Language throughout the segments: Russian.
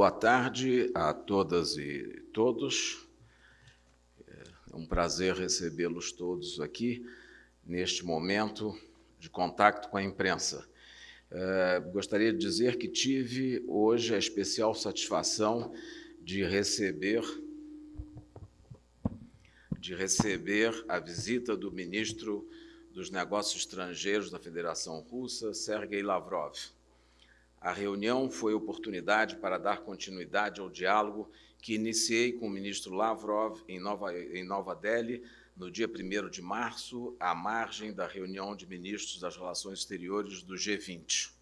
Boa tarde a todas e todos. É um prazer recebê-los todos aqui neste momento de contato com a imprensa. É, gostaria de dizer que tive hoje a especial satisfação de receber de receber a visita do ministro dos Negócios Estrangeiros da Federação Russa, Sergei Lavrov. A reunião foi oportunidade para dar continuidade ao diálogo que iniciei com o ministro Lavrov em Nova, em Nova Delhi no dia 1 de março, à margem da reunião de ministros das Relações Exteriores do G20.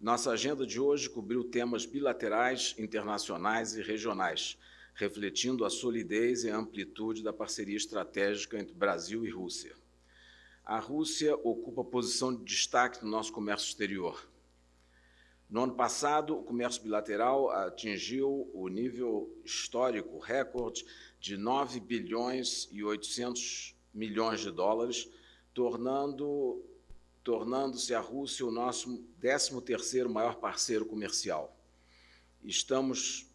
Nossa agenda de hoje cobriu temas bilaterais, internacionais e regionais, refletindo a solidez e a amplitude da parceria estratégica entre Brasil e Rússia. A Rússia ocupa posição de destaque no nosso comércio exterior no ano passado, o comércio bilateral atingiu o nível histórico recorde de 9 bilhões e 800 milhões de dólares, tornando tornando-se a Rússia o nosso 13º maior parceiro comercial. Estamos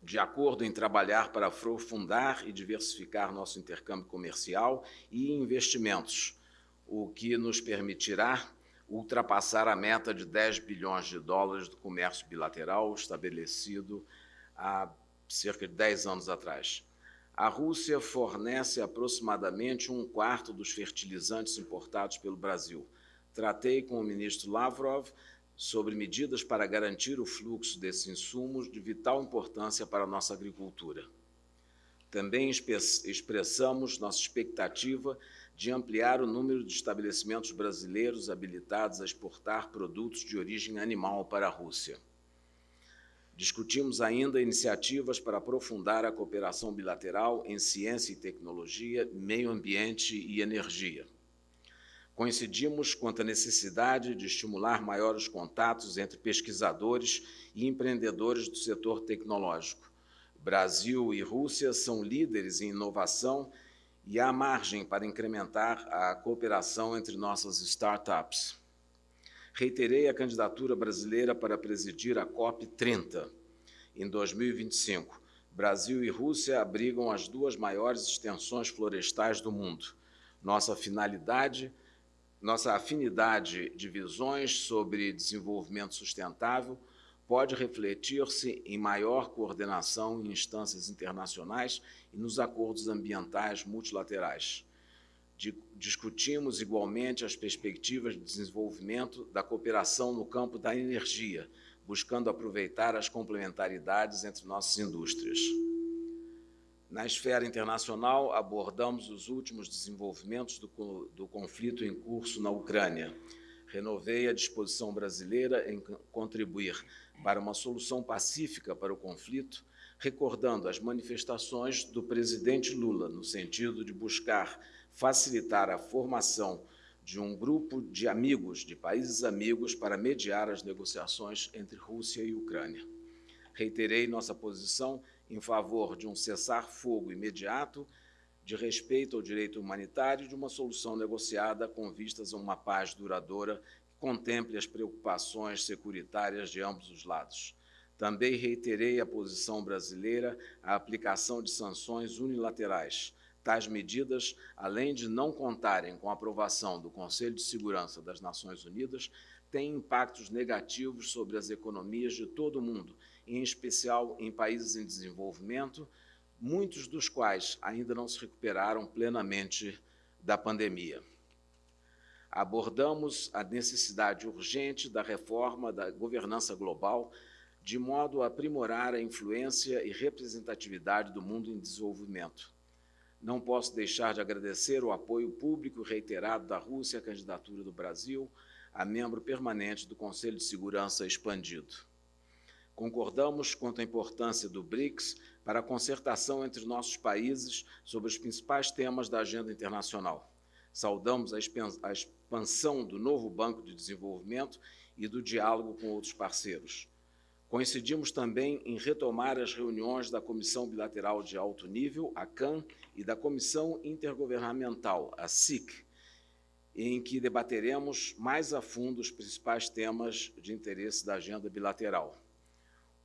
de acordo em trabalhar para aprofundar e diversificar nosso intercâmbio comercial e investimentos, o que nos permitirá ultrapassar a meta de 10 bilhões de dólares do comércio bilateral estabelecido há cerca de 10 anos atrás. A Rússia fornece aproximadamente um quarto dos fertilizantes importados pelo Brasil. Tratei com o ministro Lavrov sobre medidas para garantir o fluxo desses insumos de vital importância para a nossa agricultura. Também expressamos nossa expectativa de ampliar o número de estabelecimentos brasileiros habilitados a exportar produtos de origem animal para a Rússia. Discutimos ainda iniciativas para aprofundar a cooperação bilateral em ciência e tecnologia, meio ambiente e energia. Coincidimos quanto à necessidade de estimular maiores contatos entre pesquisadores e empreendedores do setor tecnológico. Brasil e Rússia são líderes em inovação e há margem para incrementar a cooperação entre nossas startups. Reiterei a candidatura brasileira para presidir a COP30 em 2025. Brasil e Rússia abrigam as duas maiores extensões florestais do mundo. Nossa finalidade, nossa afinidade de visões sobre desenvolvimento sustentável pode refletir-se em maior coordenação em instâncias internacionais e nos acordos ambientais multilaterais. Discutimos igualmente as perspectivas de desenvolvimento da cooperação no campo da energia, buscando aproveitar as complementaridades entre nossas indústrias. Na esfera internacional, abordamos os últimos desenvolvimentos do, do conflito em curso na Ucrânia. Renovei a disposição brasileira em contribuir para uma solução pacífica para o conflito, recordando as manifestações do presidente Lula no sentido de buscar facilitar a formação de um grupo de amigos, de países amigos, para mediar as negociações entre Rússia e Ucrânia. Reiterei nossa posição em favor de um cessar-fogo imediato, de respeito ao direito humanitário e de uma solução negociada com vistas a uma paz duradoura contemple as preocupações securitárias de ambos os lados. Também reiterei a posição brasileira à aplicação de sanções unilaterais. Tais medidas, além de não contarem com a aprovação do Conselho de Segurança das Nações Unidas, têm impactos negativos sobre as economias de todo o mundo, em especial em países em desenvolvimento, muitos dos quais ainda não se recuperaram plenamente da pandemia abordamos a necessidade urgente da reforma da governança global, de modo a aprimorar a influência e representatividade do mundo em desenvolvimento. Não posso deixar de agradecer o apoio público reiterado da Rússia à candidatura do Brasil a membro permanente do Conselho de Segurança expandido. Concordamos quanto à importância do BRICS para a concertação entre nossos países sobre os principais temas da agenda internacional. Saudamos a expansão do novo Banco de Desenvolvimento e do diálogo com outros parceiros. Coincidimos também em retomar as reuniões da Comissão Bilateral de Alto Nível, a CAN, e da Comissão Intergovernamental, a SIC, em que debateremos mais a fundo os principais temas de interesse da agenda bilateral.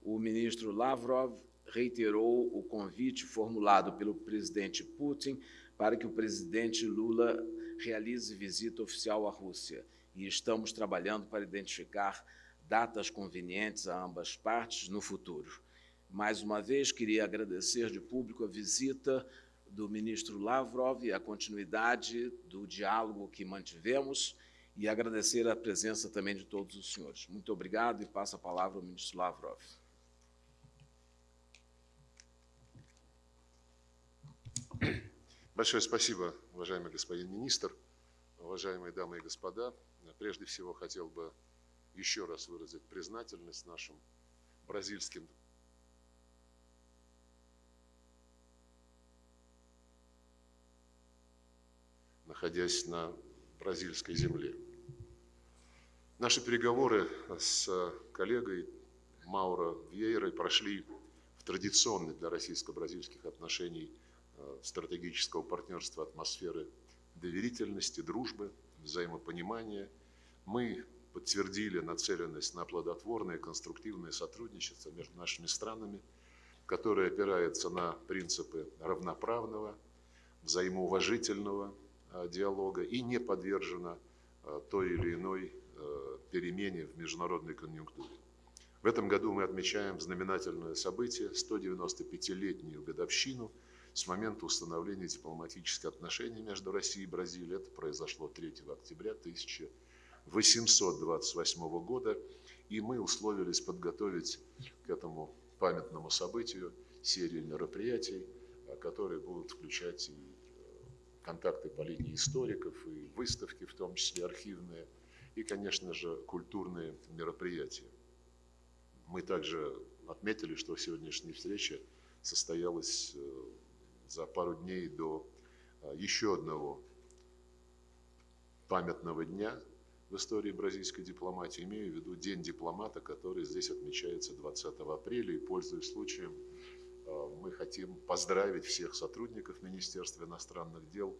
O ministro Lavrov reiterou o convite formulado pelo presidente Putin para que o presidente Lula realize visita oficial à Rússia e estamos trabalhando para identificar datas convenientes a ambas partes no futuro. Mais uma vez, queria agradecer de público a visita do ministro Lavrov e a continuidade do diálogo que mantivemos e agradecer a presença também de todos os senhores. Muito obrigado e passo a palavra ao ministro Lavrov. Большое спасибо, уважаемый господин министр, уважаемые дамы и господа. Прежде всего хотел бы еще раз выразить признательность нашим бразильским находясь на бразильской земле. Наши переговоры с коллегой Мауро Вьейрой прошли в традиционной для российско-бразильских отношений стратегического партнерства атмосферы доверительности, дружбы, взаимопонимания. Мы подтвердили нацеленность на плодотворное конструктивное сотрудничество между нашими странами, которое опирается на принципы равноправного, взаимоуважительного э, диалога и не подвержено э, той или иной э, перемене в международной конъюнктуре. В этом году мы отмечаем знаменательное событие, 195-летнюю годовщину с момента установления дипломатических отношений между Россией и Бразилией. Это произошло 3 октября 1900 828 года, и мы условились подготовить к этому памятному событию серию мероприятий, а, которые будут включать и э, контакты по линии историков, и выставки, в том числе архивные, и, конечно же, культурные мероприятия. Мы также отметили, что сегодняшняя встреча состоялась э, за пару дней до э, еще одного памятного дня – в истории бразильской дипломатии. Имею в виду День дипломата, который здесь отмечается 20 апреля. И, пользуясь случаем, э, мы хотим поздравить всех сотрудников Министерства иностранных дел,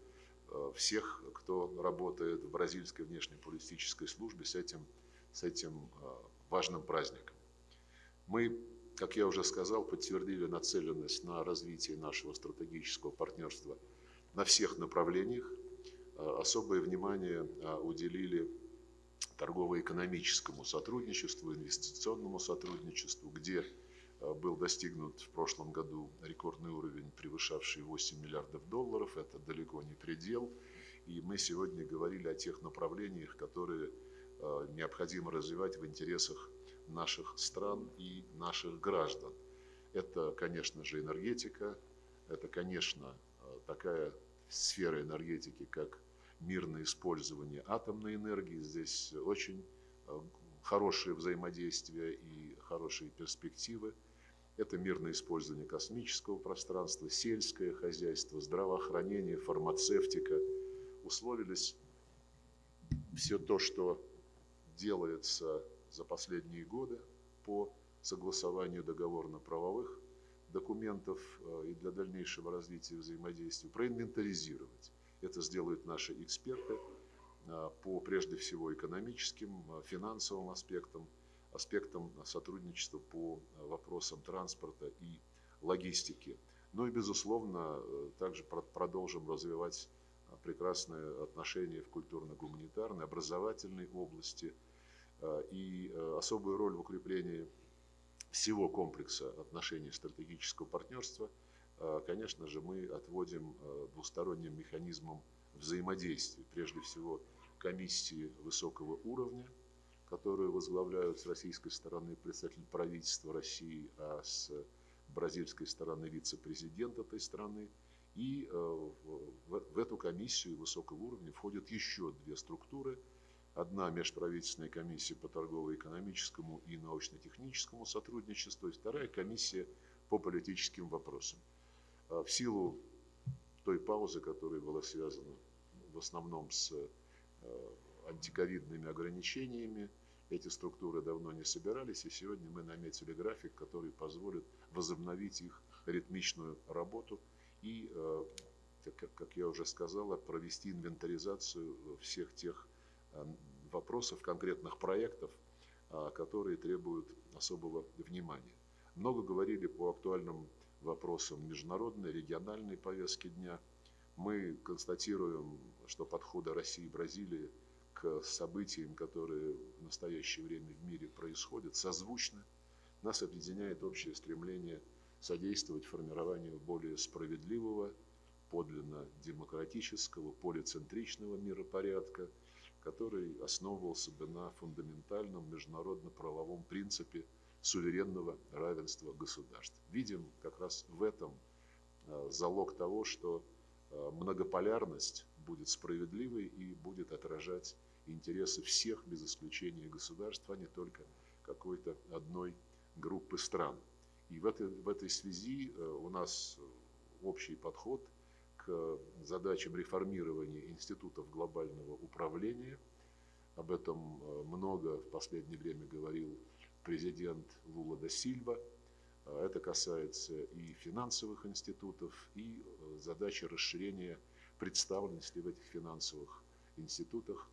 э, всех, кто работает в бразильской внешнеполитической службе с этим, с этим важным праздником. Мы, как я уже сказал, подтвердили нацеленность на развитие нашего стратегического партнерства на всех направлениях. Особое внимание уделили торгово-экономическому сотрудничеству, инвестиционному сотрудничеству, где э, был достигнут в прошлом году рекордный уровень, превышавший 8 миллиардов долларов. Это далеко не предел. И мы сегодня говорили о тех направлениях, которые необходимо развивать в интересах наших стран и наших граждан. Это, конечно же, энергетика, это, конечно, э, такая сфера энергетики, как мирное использование атомной энергии. Здесь очень э, хорошее взаимодействие и хорошие перспективы. Это мирное использование космического пространства, сельское хозяйство, здравоохранение, фармацевтика. Условились все то, что делается за последние годы по согласованию договорно-правовых документов э, и для дальнейшего развития взаимодействия, проинвентаризировать. Это сделают наши эксперты а, по прежде всего экономическим, а, финансовым аспектам, аспектам сотрудничества по вопросам транспорта и логистики. Ну и, безусловно, э, также продолжим развивать прекрасные отношения в культурно-гуманитарной, образовательной области и э, особую роль в укреплении всего комплекса отношений стратегического партнерства – а, конечно же, мы отводим двусторонним механизмам взаимодействия. Прежде всего, комиссии высокого уровня, которые возглавляют с российской стороны представитель правительства России, а с бразильской стороны вице-президент этой страны. И в эту комиссию высокого уровня входят еще две структуры. Одна межправительственная комиссия по торгово-экономическому и научно-техническому сотрудничеству, и вторая комиссия по политическим вопросам. А, в силу той паузы, которая была связана в основном с э, антиковидными ограничениями, эти структуры давно не собирались, и сегодня мы наметили график, который позволит возобновить их ритмичную работу и, э, как я уже сказал, провести инвентаризацию всех тех вопросов, конкретных проектов, которые требуют особого внимания. Много говорили по актуальным вопросам международной, региональной повестки дня. Мы констатируем, что подходы России и Бразилии к событиям, которые в настоящее время в мире происходят, созвучны. Нас объединяет общее стремление содействовать формированию более справедливого, подлинно демократического, полицентричного миропорядка, который основывался бы на фундаментальном международно-правовом принципе суверенного равенства государств. Видим как раз в этом э, залог того, что э, многополярность будет справедливой и будет отражать интересы всех без исключения государств, а не только какой-то одной группы стран. И в этой, в этой связи э, у нас общий подход к задачам реформирования институтов глобального управления. Об этом э, много в последнее время говорил президент Лула да Сильва. Э, это касается и финансовых институтов, и задачи расширения представленности в этих финансовых институтах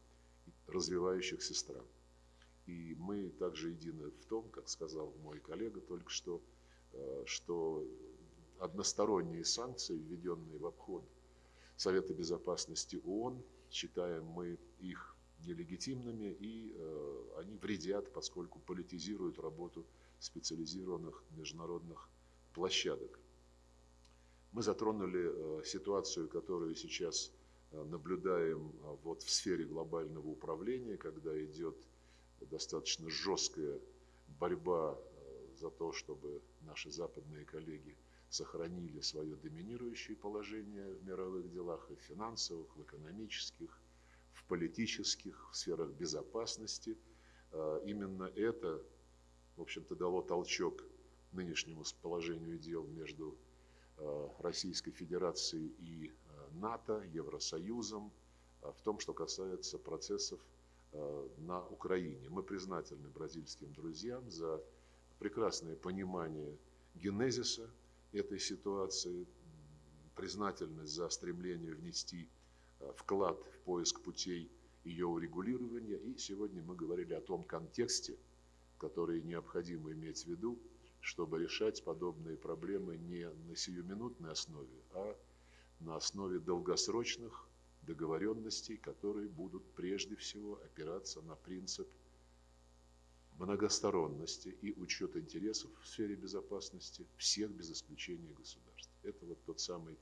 развивающихся стран. И мы также едины в том, как сказал мой коллега только что, э, что односторонние санкции, введенные в обход Совета Безопасности ООН, считаем мы их нелегитимными, и э, они вредят, поскольку политизируют работу специализированных международных площадок. Мы затронули э, ситуацию, которую сейчас наблюдаем вот в сфере глобального управления, когда идет достаточно жесткая борьба э, за то, чтобы наши западные коллеги сохранили свое доминирующее положение в мировых делах, и в финансовых, в экономических, в политических, в сферах безопасности. Э, именно это, в общем-то, дало толчок нынешнему положению дел между э, Российской Федерацией и НАТО, Евросоюзом, в том, что касается процессов на Украине. Мы признательны бразильским друзьям за прекрасное понимание генезиса этой ситуации, признательность за стремление внести э, вклад в поиск путей ее урегулирования. И сегодня мы говорили о том контексте, который необходимо иметь в виду, чтобы решать подобные проблемы не на сиюминутной основе, а на основе долгосрочных договоренностей, которые будут прежде всего опираться на принцип многосторонности и учет интересов в сфере безопасности всех без исключения государств. Это вот тот самый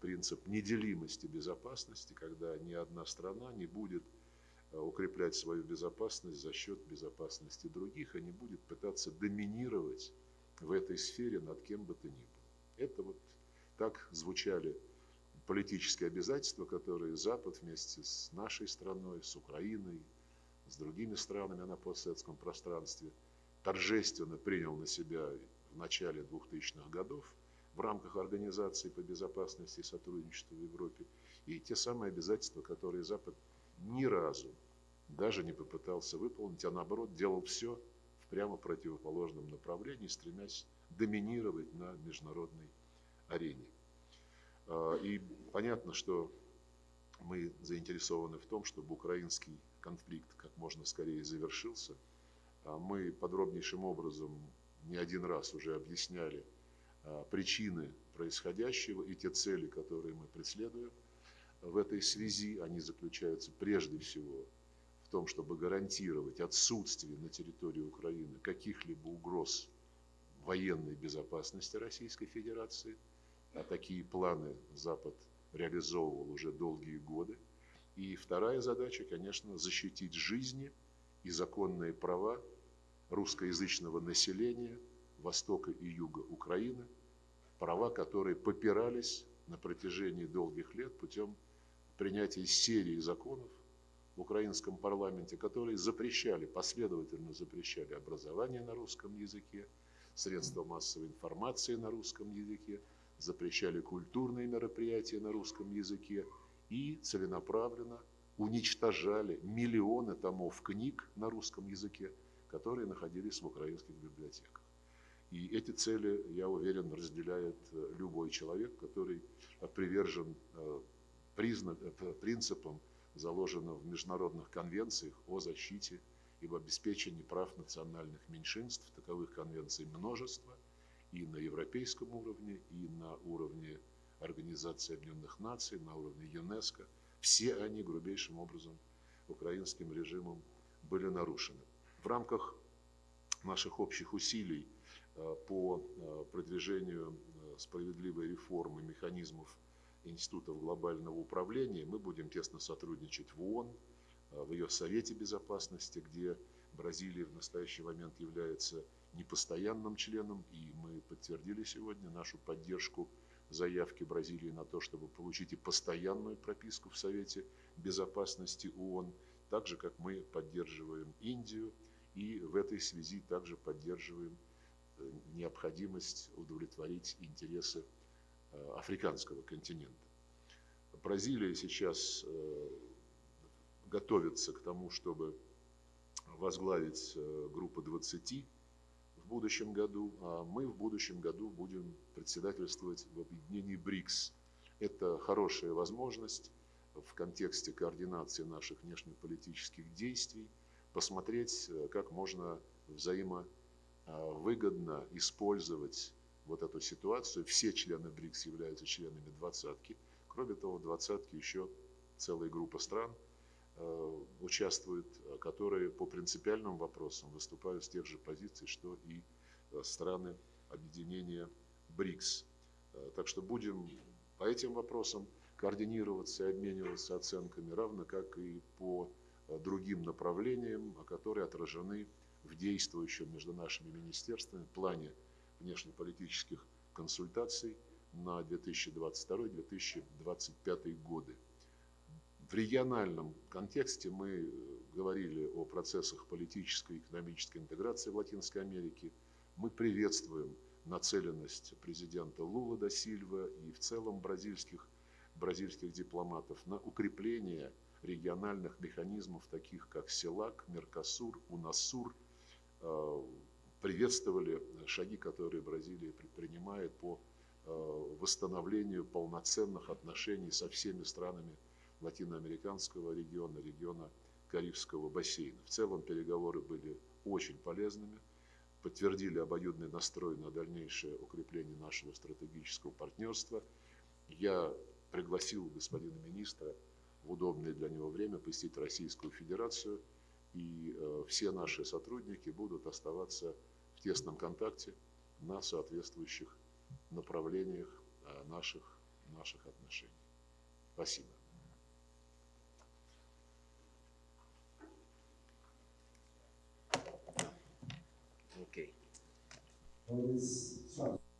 принцип неделимости безопасности, когда ни одна страна не будет э, укреплять свою безопасность за счет безопасности других, а не будет пытаться доминировать в этой сфере над кем бы то ни было. Это вот так звучали политические обязательства, которые Запад вместе с нашей страной, с Украиной, с другими странами на постсоветском пространстве торжественно принял на себя в начале 2000-х годов в рамках Организации по безопасности и сотрудничеству в Европе. И те самые обязательства, которые Запад ни разу даже не попытался выполнить, а наоборот делал все в прямо противоположном направлении, стремясь доминировать на международной арене. А, и понятно, что мы заинтересованы в том, чтобы украинский конфликт как можно скорее завершился. А мы подробнейшим образом не один раз уже объясняли а, причины происходящего и те цели, которые мы преследуем. В этой связи они заключаются прежде всего в том, чтобы гарантировать отсутствие на территории Украины каких-либо угроз военной безопасности Российской Федерации – а такие планы Запад реализовывал уже долгие годы. И вторая задача, конечно, защитить жизни и законные права русскоязычного населения Востока и Юга Украины, права, которые попирались на протяжении долгих лет путем принятия серии законов в украинском парламенте, которые запрещали, последовательно запрещали образование на русском языке, средства массовой информации на русском языке, запрещали культурные мероприятия на русском языке и целенаправленно уничтожали миллионы томов книг на русском языке, которые находились в украинских библиотеках. И эти цели, я уверен, разделяет э, любой человек, который привержен э, э, принципам, заложенным в международных конвенциях о защите и обеспечении прав национальных меньшинств. Таковых конвенций множество – и на европейском уровне, и на уровне Организации Объединенных Наций, на уровне ЮНЕСКО. Все они грубейшим образом украинским режимом были нарушены. В рамках наших общих усилий э, по э, продвижению э, справедливой реформы механизмов институтов глобального управления мы будем тесно сотрудничать в ООН, в ее Совете Безопасности, где Бразилия в настоящий момент является непостоянным членом, и мы подтвердили сегодня нашу поддержку заявки Бразилии на то, чтобы получить и постоянную прописку в Совете Безопасности ООН, так же, как мы поддерживаем Индию, и в этой связи также поддерживаем э, необходимость удовлетворить интересы э, африканского континента. Бразилия сейчас э, готовится к тому, чтобы возглавить группу 20 в будущем году, а мы в будущем году будем председательствовать в объединении БРИКС. Это хорошая возможность в контексте координации наших внешнеполитических действий посмотреть, э, как можно взаимовыгодно использовать вот эту ситуацию. Все члены БРИКС являются членами двадцатки. Кроме того, в двадцатке еще целая группа стран – Э, участвуют, э, которые по принципиальным вопросам выступают с тех же позиций, что и э, страны объединения БРИКС. Так что будем по этим вопросам координироваться и обмениваться оценками, равно как и по другим направлениям, которые отражены в действующем между нашими министерствами плане внешнеполитических консультаций на 2022-2025 годы. В региональном контексте мы э, говорили о процессах политической и экономической интеграции в Латинской Америке. Мы приветствуем нацеленность президента Лула да Сильва и в целом бразильских, бразильских дипломатов на укрепление региональных механизмов, таких как СЕЛАК, Меркосур, УНАСУР, э, приветствовали шаги, которые Бразилия предпринимает по э, восстановлению полноценных отношений со всеми странами латиноамериканского региона, региона Карибского бассейна. В целом переговоры были очень полезными, подтвердили обоюдный настрой на дальнейшее укрепление нашего стратегического партнерства. Я пригласил господина министра в удобное для него время посетить Российскую Федерацию, и э, все наши сотрудники будут оставаться в тесном контакте на соответствующих направлениях э, наших, наших отношений. Спасибо. 我们 this.